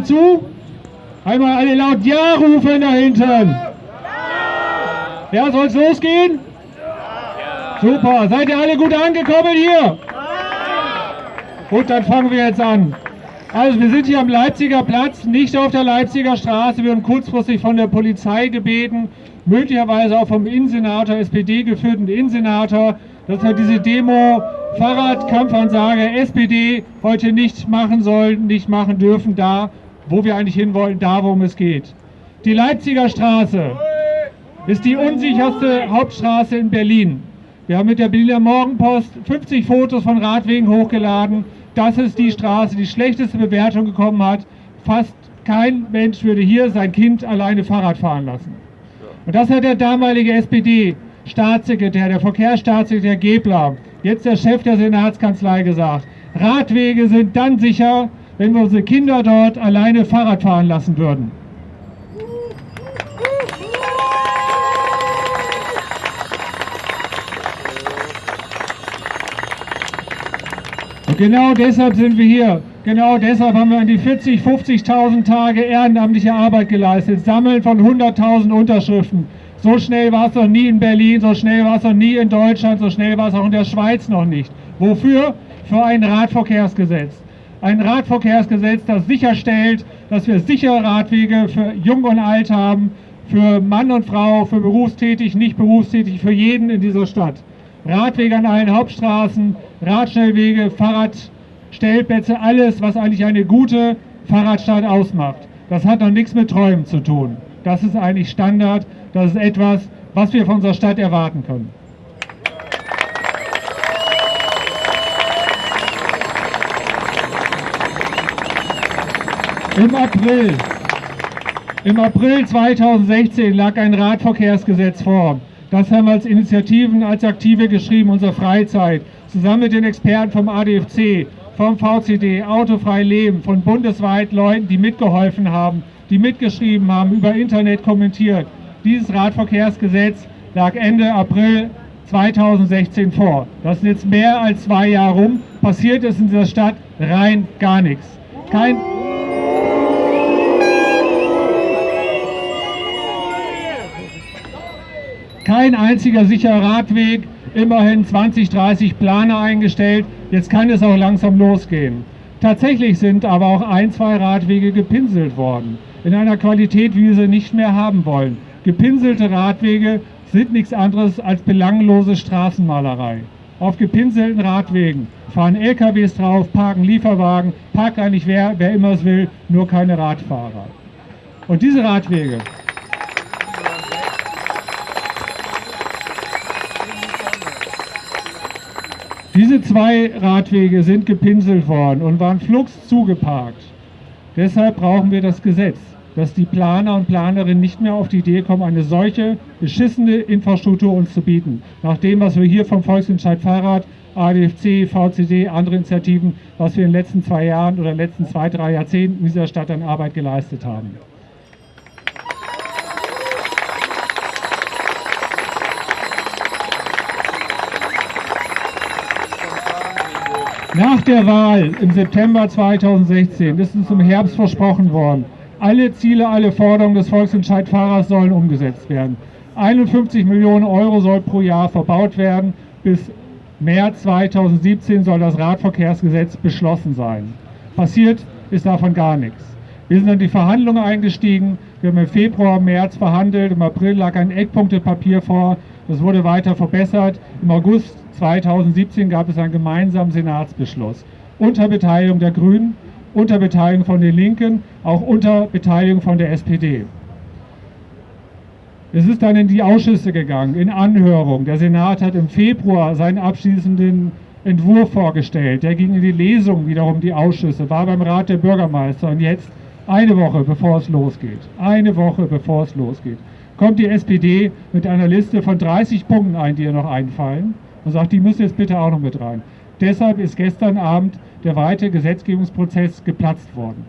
zu? Einmal alle laut Ja rufen da hinten. Ja, soll es losgehen? Super. Seid ihr alle gut angekommen hier? Gut, dann fangen wir jetzt an. Also wir sind hier am Leipziger Platz, nicht auf der Leipziger Straße. Wir wurden kurzfristig von der Polizei gebeten, möglicherweise auch vom Innensenator, SPD geführten Innensenator, dass wir diese Demo Fahrradkampfansage SPD heute nicht machen sollen, nicht machen dürfen, da, wo wir eigentlich hin wollen, da, worum es geht. Die Leipziger Straße ist die unsicherste Hauptstraße in Berlin. Wir haben mit der Berliner Morgenpost 50 Fotos von Radwegen hochgeladen. Das ist die Straße, die schlechteste Bewertung bekommen hat. Fast kein Mensch würde hier sein Kind alleine Fahrrad fahren lassen. Und das hat der damalige SPD-Staatssekretär, der Verkehrsstaatssekretär Gebler, jetzt der Chef der Senatskanzlei gesagt. Radwege sind dann sicher, wenn wir unsere Kinder dort alleine Fahrrad fahren lassen würden. Und genau deshalb sind wir hier. Genau deshalb haben wir an die 40, 50.000 Tage ehrenamtliche Arbeit geleistet. Sammeln von 100.000 Unterschriften. So schnell war es noch nie in Berlin, so schnell war es noch nie in Deutschland, so schnell war es auch in der Schweiz noch nicht. Wofür? Für ein Radverkehrsgesetz. Ein Radverkehrsgesetz, das sicherstellt, dass wir sichere Radwege für Jung und Alt haben, für Mann und Frau, für berufstätig, nicht berufstätig, für jeden in dieser Stadt. Radwege an allen Hauptstraßen, Radschnellwege, Fahrradstellplätze, alles, was eigentlich eine gute Fahrradstadt ausmacht. Das hat noch nichts mit Träumen zu tun. Das ist eigentlich Standard, das ist etwas, was wir von unserer Stadt erwarten können. Im April, im April 2016 lag ein Radverkehrsgesetz vor. Das haben wir als Initiativen, als Aktive geschrieben, unsere Freizeit, zusammen mit den Experten vom ADFC, vom VCD, Autofrei Leben, von bundesweit Leuten, die mitgeholfen haben, die mitgeschrieben haben, über Internet kommentiert. Dieses Radverkehrsgesetz lag Ende April 2016 vor. Das ist jetzt mehr als zwei Jahre rum. Passiert ist in dieser Stadt rein gar nichts. Kein Kein einziger sicherer Radweg, immerhin 20, 30 Planer eingestellt. Jetzt kann es auch langsam losgehen. Tatsächlich sind aber auch ein, zwei Radwege gepinselt worden. In einer Qualität, wie wir sie nicht mehr haben wollen. Gepinselte Radwege sind nichts anderes als belanglose Straßenmalerei. Auf gepinselten Radwegen fahren LKWs drauf, parken Lieferwagen, parkt eigentlich wer, wer immer es will, nur keine Radfahrer. Und diese Radwege, Diese zwei Radwege sind gepinselt worden und waren flugs zugeparkt. Deshalb brauchen wir das Gesetz, dass die Planer und Planerinnen nicht mehr auf die Idee kommen, eine solche beschissene Infrastruktur uns zu bieten. Nach dem, was wir hier vom Volksentscheid Fahrrad, ADFC, VCD, andere Initiativen, was wir in den letzten zwei Jahren oder letzten zwei, drei Jahrzehnten in dieser Stadt an Arbeit geleistet haben. Nach der Wahl im September 2016 ist uns im Herbst versprochen worden, alle Ziele, alle Forderungen des Volksentscheid-Fahrers sollen umgesetzt werden. 51 Millionen Euro soll pro Jahr verbaut werden. Bis März 2017 soll das Radverkehrsgesetz beschlossen sein. Passiert ist davon gar nichts. Wir sind in die Verhandlungen eingestiegen. Wir haben im Februar, März verhandelt. Im April lag ein Eckpunktepapier vor. Das wurde weiter verbessert. Im August 2017 gab es einen gemeinsamen Senatsbeschluss unter Beteiligung der Grünen, unter Beteiligung von den Linken, auch unter Beteiligung von der SPD. Es ist dann in die Ausschüsse gegangen, in Anhörung. Der Senat hat im Februar seinen abschließenden Entwurf vorgestellt. Der ging in die Lesung wiederum die Ausschüsse, war beim Rat der Bürgermeister und jetzt eine Woche bevor es losgeht. Eine Woche bevor es losgeht. Kommt die SPD mit einer Liste von 30 Punkten ein, die ihr noch einfallen und sagt, die müssen jetzt bitte auch noch mit rein. Deshalb ist gestern Abend der weite Gesetzgebungsprozess geplatzt worden.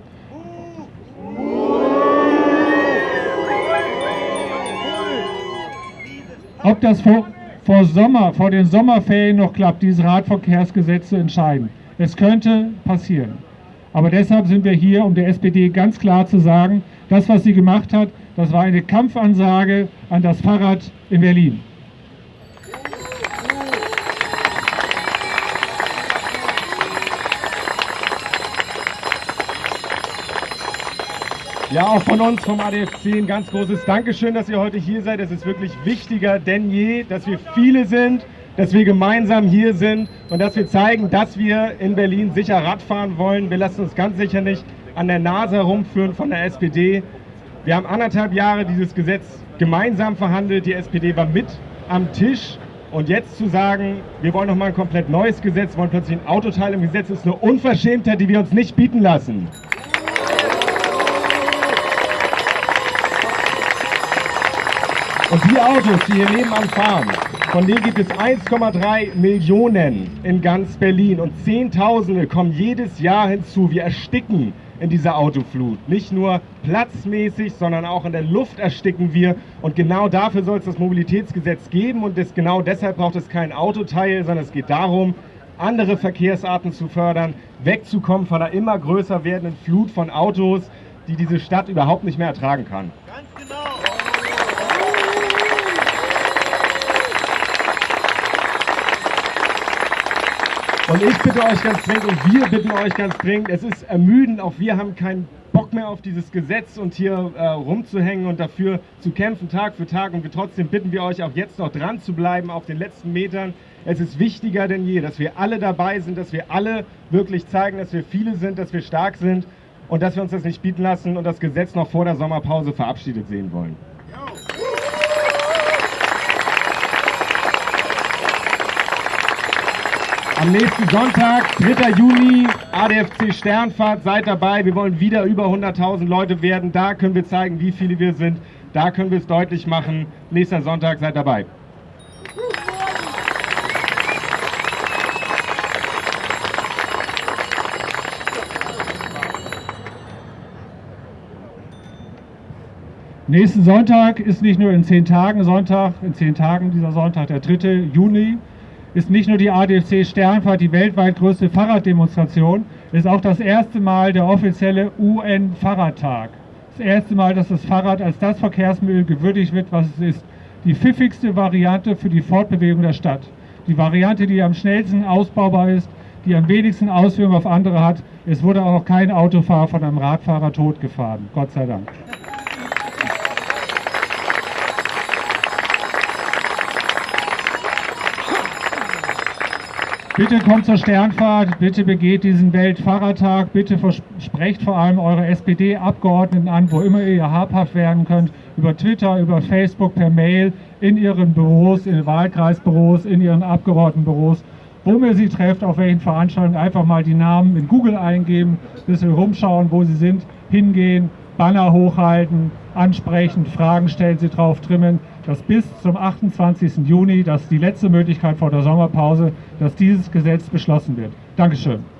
Ob das vor, vor, Sommer, vor den Sommerferien noch klappt, dieses Radverkehrsgesetz zu entscheiden. Es könnte passieren. Aber deshalb sind wir hier, um der SPD ganz klar zu sagen, das, was sie gemacht hat, das war eine Kampfansage an das Fahrrad in Berlin. Ja, auch von uns vom ADFC ein ganz großes Dankeschön, dass ihr heute hier seid. Es ist wirklich wichtiger denn je, dass wir viele sind, dass wir gemeinsam hier sind und dass wir zeigen, dass wir in Berlin sicher Radfahren wollen. Wir lassen uns ganz sicher nicht an der Nase herumführen von der SPD. Wir haben anderthalb Jahre dieses Gesetz gemeinsam verhandelt. Die SPD war mit am Tisch. Und jetzt zu sagen, wir wollen nochmal ein komplett neues Gesetz, wollen plötzlich ein Autoteil im Gesetz, ist eine Unverschämtheit, die wir uns nicht bieten lassen. Und die Autos, die hier nebenan fahren, von denen gibt es 1,3 Millionen in ganz Berlin und Zehntausende kommen jedes Jahr hinzu. Wir ersticken in dieser Autoflut. Nicht nur platzmäßig, sondern auch in der Luft ersticken wir. Und genau dafür soll es das Mobilitätsgesetz geben. Und das, genau deshalb braucht es kein Autoteil, sondern es geht darum, andere Verkehrsarten zu fördern, wegzukommen von einer immer größer werdenden Flut von Autos, die diese Stadt überhaupt nicht mehr ertragen kann. Ganz genau. Und ich bitte euch ganz dringend und wir bitten euch ganz dringend, es ist ermüdend, auch wir haben keinen Bock mehr auf dieses Gesetz und hier äh, rumzuhängen und dafür zu kämpfen Tag für Tag und wir trotzdem bitten wir euch auch jetzt noch dran zu bleiben auf den letzten Metern. Es ist wichtiger denn je, dass wir alle dabei sind, dass wir alle wirklich zeigen, dass wir viele sind, dass wir stark sind und dass wir uns das nicht bieten lassen und das Gesetz noch vor der Sommerpause verabschiedet sehen wollen. Am nächsten Sonntag, 3. Juni, ADFC Sternfahrt, seid dabei. Wir wollen wieder über 100.000 Leute werden. Da können wir zeigen, wie viele wir sind. Da können wir es deutlich machen. Nächster Sonntag, seid dabei. Nächsten Sonntag ist nicht nur in zehn Tagen Sonntag, in zehn Tagen dieser Sonntag, der 3. Juni, ist nicht nur die ADFC Sternfahrt die weltweit größte Fahrraddemonstration, ist auch das erste Mal der offizielle UN-Fahrradtag. Das erste Mal, dass das Fahrrad als das Verkehrsmittel gewürdigt wird, was es ist. Die pfiffigste Variante für die Fortbewegung der Stadt. Die Variante, die am schnellsten ausbaubar ist, die am wenigsten Auswirkungen auf andere hat. Es wurde auch noch kein Autofahrer von einem Radfahrer totgefahren. Gott sei Dank. Bitte kommt zur Sternfahrt, bitte begeht diesen Weltfahrertag, bitte versprecht vor allem eure SPD-Abgeordneten an, wo immer ihr habhaft werden könnt, über Twitter, über Facebook, per Mail, in ihren Büros, in Wahlkreisbüros, in ihren Abgeordnetenbüros, wo ihr sie trefft, auf welchen Veranstaltungen, einfach mal die Namen in Google eingeben, ein bisschen rumschauen, wo sie sind, hingehen, Banner hochhalten, ansprechen, Fragen stellen, sie drauf trimmen, dass bis zum 28. Juni, das ist die letzte Möglichkeit vor der Sommerpause, dass dieses Gesetz beschlossen wird. Dankeschön.